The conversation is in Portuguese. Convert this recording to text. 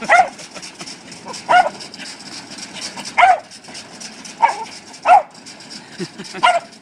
Ha ha ha!